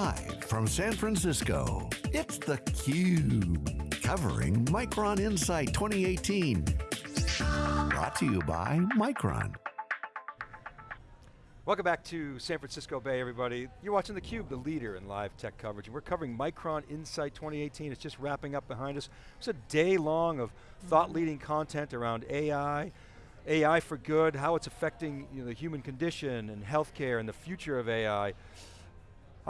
Live from San Francisco, it's theCUBE, covering Micron Insight 2018. Brought to you by Micron. Welcome back to San Francisco Bay, everybody. You're watching theCUBE, the leader in live tech coverage. and We're covering Micron Insight 2018. It's just wrapping up behind us. It's a day long of thought-leading mm-hmm. content around AI, AI for good, how it's affecting you know, the human condition and healthcare and the future of AI.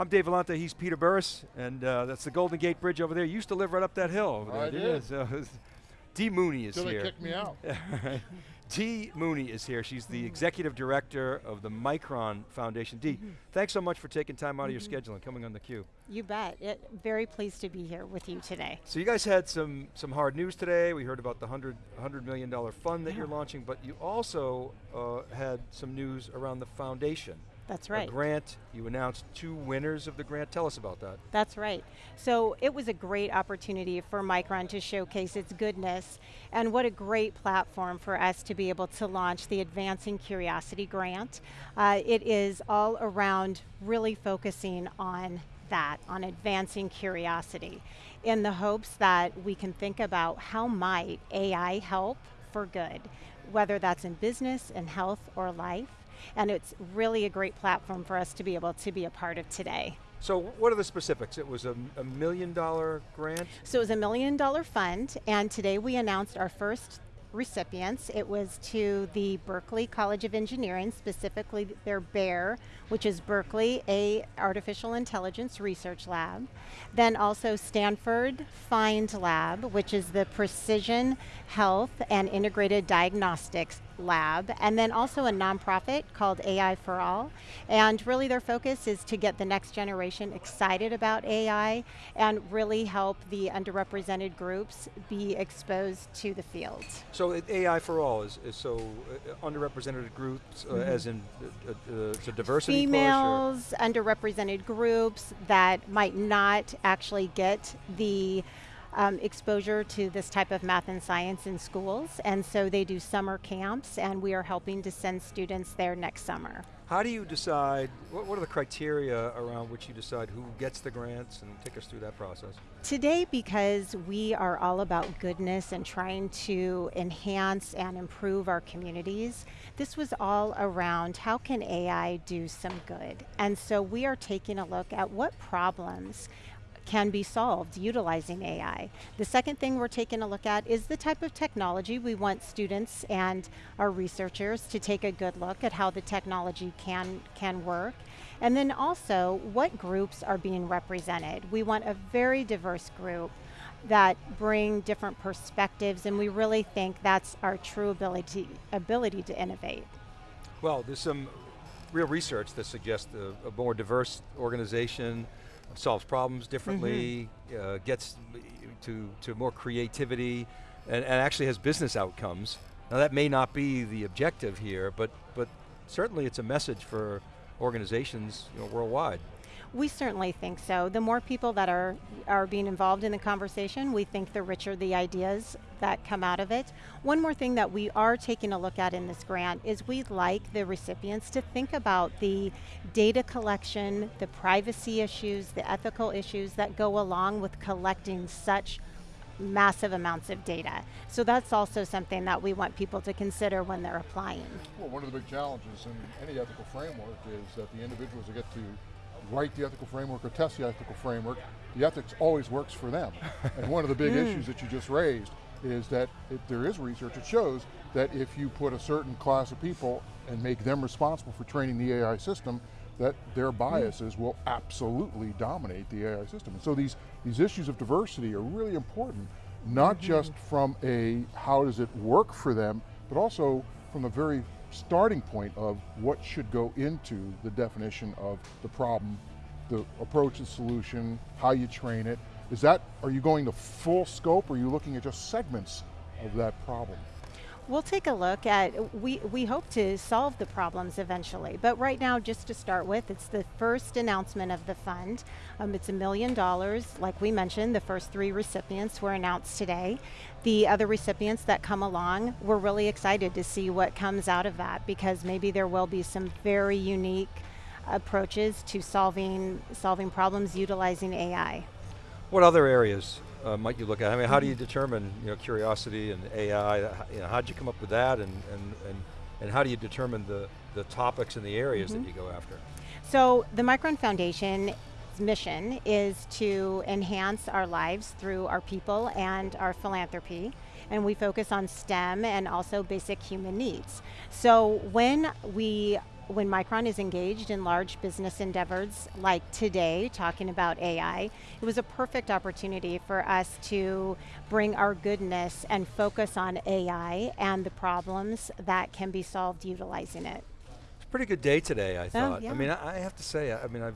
I'm Dave Vellante, he's Peter Burris, and uh, that's the Golden Gate Bridge over there. You used to live right up that hill over there, I did. So, Dee Mooney is Till here. they kicked me out. Dee Mooney is here. She's the executive director of the Micron Foundation. Dee, thanks so much for taking time out of your schedule and coming on the theCUBE. You bet. It, very pleased to be here with you today. So you guys had some, some hard news today. We heard about the $100, $100 million fund that Yeah. you're launching, but you also uh, had some news around the foundation. That's A right. grant, you announced two winners of the grant. Tell us about that. That's right. So it was a great opportunity for Micron to showcase its goodness and what a great platform for us to be able to launch the Advancing Curiosity Grant. Uh, it is all around really focusing on that, on advancing curiosity in the hopes that we can think about how might AI help for good, whether that's in business, in health, or life. And it's really a great platform for us to be able to be a part of today. So what are the specifics? It was a, a million dollar grant? So it was a million dollar fund, and today we announced our first recipients. It was to the Berkeley College of Engineering, specifically their BAIR, which is Berkeley A Artificial Intelligence Research Lab. Then also Stanford PHIND Lab, which is the Precision Health and Integrated Diagnostics Lab, and then also a nonprofit called AI for All. And really their focus is to get the next generation excited about AI and really help the underrepresented groups be exposed to the field. So it- AI for all is, is so uh, underrepresented groups, uh, as in uh, uh, diversity? Females, underrepresented groups that might not actually get the um, exposure to this type of math and science in schools, and so they do summer camps, and we are helping to send students there next summer. How do you decide, what, what are the criteria around which you decide who gets the grants and take us through that process? Today, because we are all about goodness and trying to enhance and improve our communities, this was all around how can AI do some good? And so we are taking a look at what problems can be solved utilizing AI. The second thing we're taking a look at is the type of technology we want students and our researchers to take a good look at how the technology can, can work. And then also, what groups are being represented? We want a very diverse group that bring different perspectives and we really think that's our true ability, ability to innovate. Well, there's some real research that suggests a, a more diverse organization solves problems differently, uh, gets to, to more creativity, and, and actually has business outcomes. Now that may not be the objective here, but, but certainly it's a message for organizations you know, worldwide. We certainly think so. The more people that are, are being involved in the conversation, we think the richer the ideas that come out of it. One more thing that we are taking a look at in this grant is we'd like the recipients to think about the data collection, the privacy issues, the ethical issues that go along with collecting such massive amounts of data. So that's also something that we want people to consider when they're applying. Well, one of the big challenges in any ethical framework is that the individuals that get to write the ethical framework or test the ethical framework, the ethics always works for them. and one of the big hmm. issues that you just raised is that if there is research that shows that if you put a certain class of people and make them responsible for training the AI system, that their hmm. biases will absolutely dominate the AI system. And so these, these issues of diversity are really important, not hmm. just from a how does it work for them, but also from the very starting point of what should go into the definition of the problem, the approach and solution, how you train it. Is that, are you going to full scope or are you looking at just segments of that problem? We'll take a look at, we, we hope to solve the problems eventually, but right now, just to start with, it's the first announcement of the fund. Um, it's a million dollars, like we mentioned, the first three recipients were announced today. The other recipients that come along, we're really excited to see what comes out of that because maybe there will be some very unique approaches to solving, solving problems utilizing AI. What other areas uh, might you look at? I mean, how do you determine you know, curiosity and AI? You know, how'd you come up with that and, and, and, and how do you determine the, the topics and the areas mm -hmm. that you go after? So the Micron Foundation mission is to enhance our lives through our people and our philanthropy and we focus on STEM and also basic human needs. So when we when Micron is engaged in large business endeavors like today, talking about AI, it was a perfect opportunity for us to bring our goodness and focus on AI and the problems that can be solved utilizing it. It's a pretty good day today, I oh, thought. Oh, yeah. I mean, I, I have to say, I mean, I've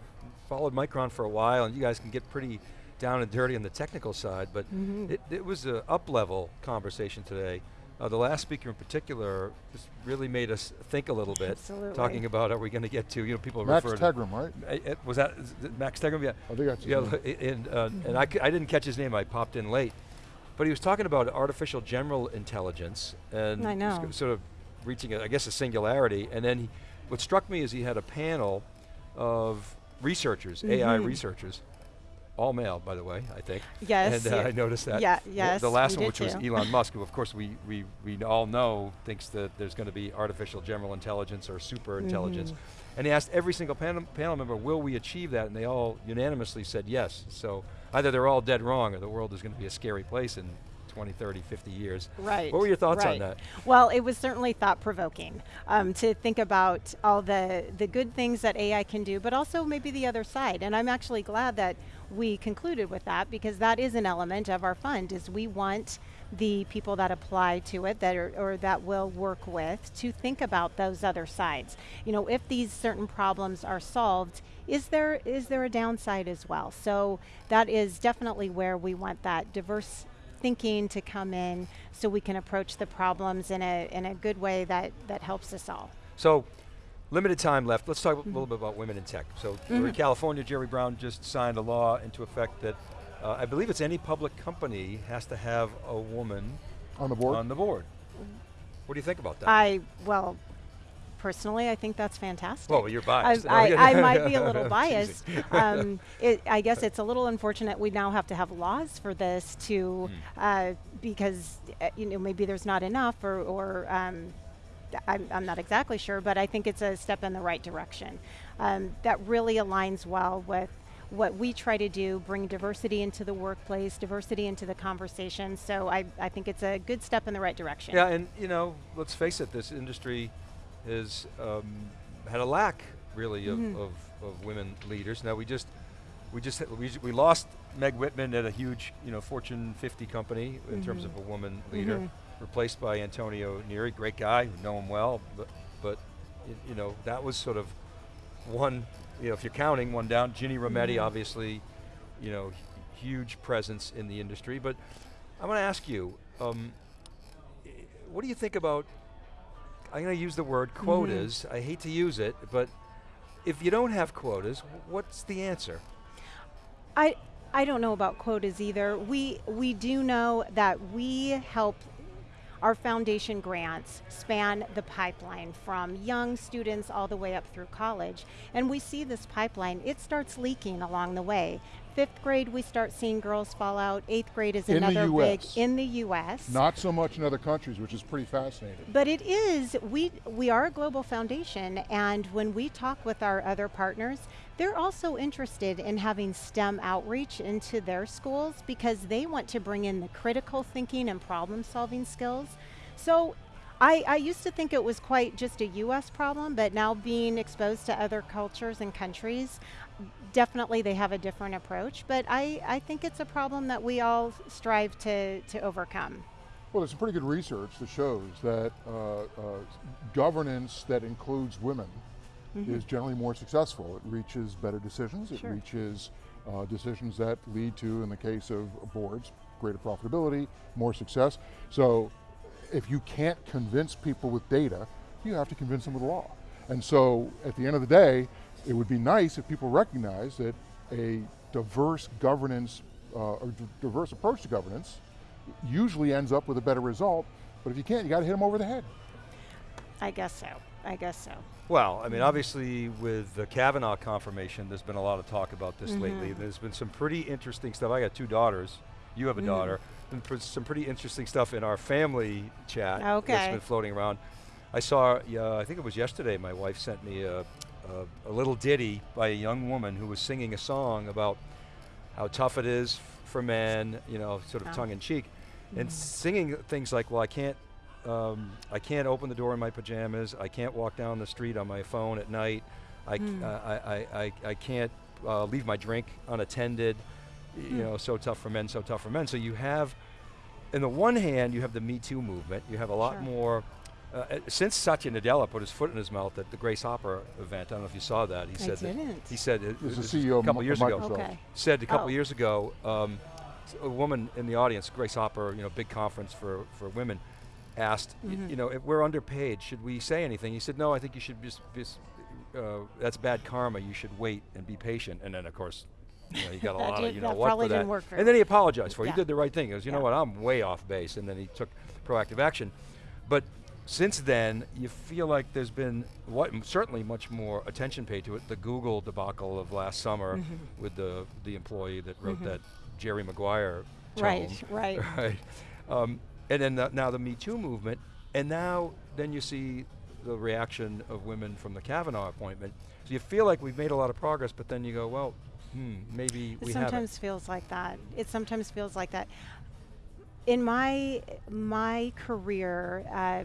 followed Micron for a while and you guys can get pretty down and dirty on the technical side, but mm -hmm. it, it, was an up-level conversation today. Uh, the last speaker in particular just really made us think a little bit, Absolutely. talking about are we going to get to, you know, people Max refer Tegmark, to, right? It, uh, was that Max Tegmark? Yeah. I think that's yeah, and, uh, mm -hmm. and I, I didn't catch his name, I popped in late. But he was talking about artificial general intelligence and I know. sort of reaching, a, I guess, a singularity. And then he, what struck me is he had a panel of researchers, mm -hmm. AI researchers, all male, by the way, I think. Yes. And uh, yeah. I noticed that. Yeah, yes. The, the last one, which too. was Elon Musk, who of course we, we, we all know thinks that there's going to be artificial general intelligence or super intelligence. Mm -hmm. And he asked every single panel, panel member, will we achieve that? And they all unanimously said yes. So either they're all dead wrong or the world is going to be a scary place in 20, 30, 50 years. Right. What were your thoughts right. on that? Well, it was certainly thought provoking um, to think about all the, the good things that AI can do, but also maybe the other side. And I'm actually glad that we concluded with that because that is an element of our fund is we want the people that apply to it that are, or that will work with to think about those other sides. You know, if these certain problems are solved, is there is there a downside as well? So that is definitely where we want that diverse thinking to come in so we can approach the problems in a, in a good way that, that helps us all. So, limited time left. Let's talk mm -hmm. a little bit about women in tech. So, mm -hmm. we're in mm-hmm. California, Jerry Brown just signed a law into effect that uh, I believe it's any public company has to have a woman on the board. On the board. What do you think about that? I, well, personally, I think that's fantastic. Well, you're biased. I, I, I might be a little biased. Um, it, I guess it's a little unfortunate we now have to have laws for this to, mm. uh, because uh, you know maybe there's not enough, or, or um, I'm, I'm, not exactly sure, but I think it's a step in the right direction. Um, that really aligns well with what we try to do, bring diversity into the workplace, diversity into the conversation. So I, I think it's a good step in the right direction. Yeah, and you know, let's face it, this industry has um, had a lack really of, mm -hmm. of, of, women leaders. Now we just we just we, we lost Meg Whitman at a huge you know Fortune 50 company in mm -hmm. terms of a woman leader, mm -hmm. Replaced by Antonio Neri, great guy, know him well, but but you know that was sort of one you know if you're counting one down. Ginny Rometty, mm-hmm. obviously, you know huge presence in the industry, but I'm going to ask you. Um, what do you think about I'm going to use the word quotas. Mm -hmm. I hate to use it, but if you don't have quotas, what's the answer? I I don't know about quotas either. We we do know that we help our foundation grants span the pipeline from young students all the way up through college. And we see this pipeline, it starts leaking along the way fifth grade we start seeing girls fall out, eighth grade is in another big, in the US. Not so much in other countries, which is pretty fascinating. But it is, we, we are a global foundation and when we talk with our other partners, they're also interested in having STEM outreach into their schools because they want to bring in the critical thinking and problem solving skills. So I, I, used to think it was quite just a US problem, but now being exposed to other cultures and countries, definitely they have a different approach, but I, I think it's a problem that we all strive to, to overcome. Well, there's some pretty good research that shows that uh, uh, governance that includes women mm -hmm. is generally more successful. It reaches better decisions, it reaches uh, decisions that lead to, in the case of boards, greater profitability, more success. So if you can't convince people with data, you have to convince them with law. And so at the end of the day, it would be nice if people recognize that a diverse governance uh, or diverse approach to governance usually ends up with a better result, but if you can't, you got to hit them over the head. I guess so. I guess so. Well, I mean, obviously with the Kavanaugh confirmation, there's been a lot of talk about this lately. Mm-hmm. There's been some pretty interesting stuff. I got two daughters. You have a Mm. daughter. Been some pretty interesting stuff in our family chat that's Okay. been floating around. I saw, uh, I think it was yesterday, my wife sent me a, a, a little ditty by a young woman who was singing a song about how tough it is for men, you know, sort of Oh. tongue in cheek, and singing things like, "Well, I can't, um, I can't open the door in my pajamas. I can't walk down the street on my phone at night. I, c- uh, I, I, I, I can't uh, leave my drink unattended. y- You know, so tough for men, so tough for men. So you have, in the one hand, you have the Me Too movement. You have a lot Sure. more. Uh, uh, since Satya Nadella put his foot in his mouth at the Grace Hopper event, I don't know if you saw that. He I said didn't. he said it, He was it the was CEO a of couple Mi- years of ago Microsoft. Okay. said a couple Oh. years ago, um, s- a woman in the audience, Grace Hopper, you know, big conference for, for women, asked, Mm-hmm. you know, if we're underpaid, should we say anything? He said, no, I think you should just, just uh, that's bad karma. You should wait and be patient. And then, of course, you know, he got a lot of, you know, what probably for that. didn't work very and then he apologized for it. Yeah. He did the right thing. He goes, you know what, I'm way off base. And then he took proactive action. But since then, you feel like there's been what certainly much more attention paid to it. The Google debacle of last summer Mm-hmm. with the the employee that wrote that Jerry Maguire Right, right. right. Um, and then the, now the Me Too movement, and now then you see the reaction of women from the Kavanaugh appointment. So you feel like we've made a lot of progress, but then you go, well, hmm, maybe It we sometimes haven't. feels like that. It sometimes feels like that. In my my career, uh,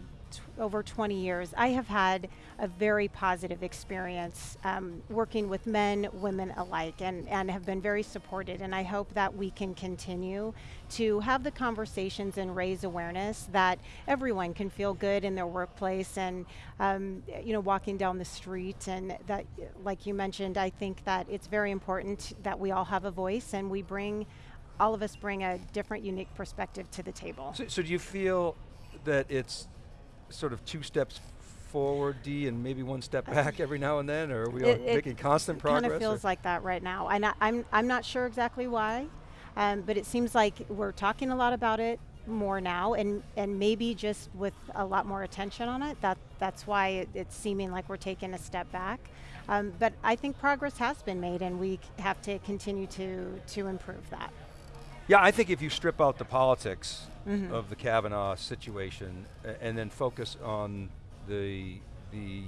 over 20 years, I have had a very positive experience um, working with men, women alike, and, and have been very supported. And I hope that we can continue to have the conversations and raise awareness that everyone can feel good in their workplace and, um, you know, walking down the street. And that, like you mentioned, I think that it's very important that we all have a voice and we bring, all of us bring a different, unique perspective to the table. So, so do you feel that it's sort of two steps forward, Dee, and maybe one step back every now and then, or are we It- it making constant progress? It kind of or- feels like that right now. And I, I'm, I'm not sure exactly why, um, but it seems like we're talking a lot about it more now and, and maybe just with a lot more attention on it. That, that's why it, it's seeming like we're taking a step back. Um, but I think progress has been made and we have to continue to, to improve that. Yeah, I think if you strip out the politics Mm-hmm. of the Kavanaugh situation and then focus on the the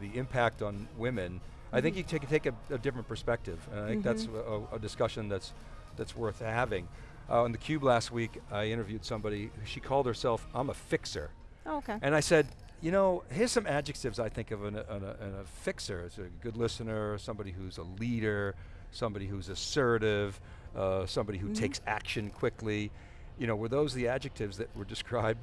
the impact on women, I Mm-hmm. think you take take a, a different perspective, and I think that's a, a discussion that's that's worth having. Uh, on the Cube last week, I interviewed somebody. She called herself "I'm a fixer," Oh, okay. and I said, you know, here's some adjectives I think of in a, in a, in a fixer. It's a good listener, somebody who's a leader, somebody who's assertive, uh, somebody who takes action quickly. You know, were those the adjectives that were described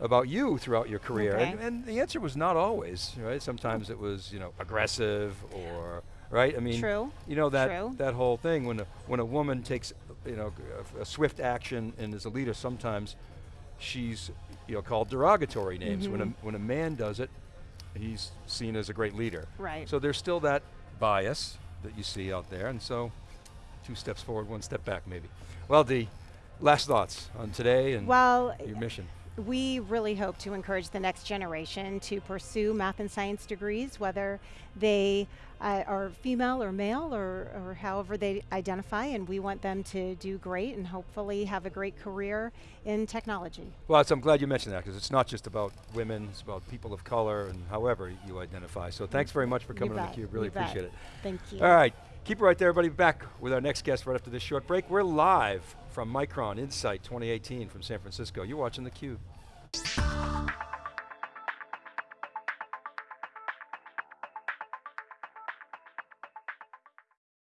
about you throughout your career? And, Okay. and the answer was not always, right? Sometimes it was, you know, aggressive or, right? I mean, True. you know, that, True. that whole thing when a, when a woman takes, you know, a, a swift action and is a leader, sometimes she's, you know, called derogatory names. When, a, Mm-hmm. when a man does it, he's seen as a great leader. Right. So there's still that bias that you see out there, and so two steps forward, one step back, maybe. Well, Dee, last thoughts on today and Well, your mission. We really hope to encourage the next generation to pursue math and science degrees, whether they uh, are female or male or, or however they identify, and we want them to do great and hopefully have a great career in technology. Well, I'm glad you mentioned that because it's not just about women; it's about people of color and however you identify. So thanks very much for coming on bet, the Cube. Really you bet. appreciate it. Thank you. All right, keep it right there, everybody. Back with our next guest right after this short break. We're live from Micron Insight 2018 from San Francisco. You're watching the Cube.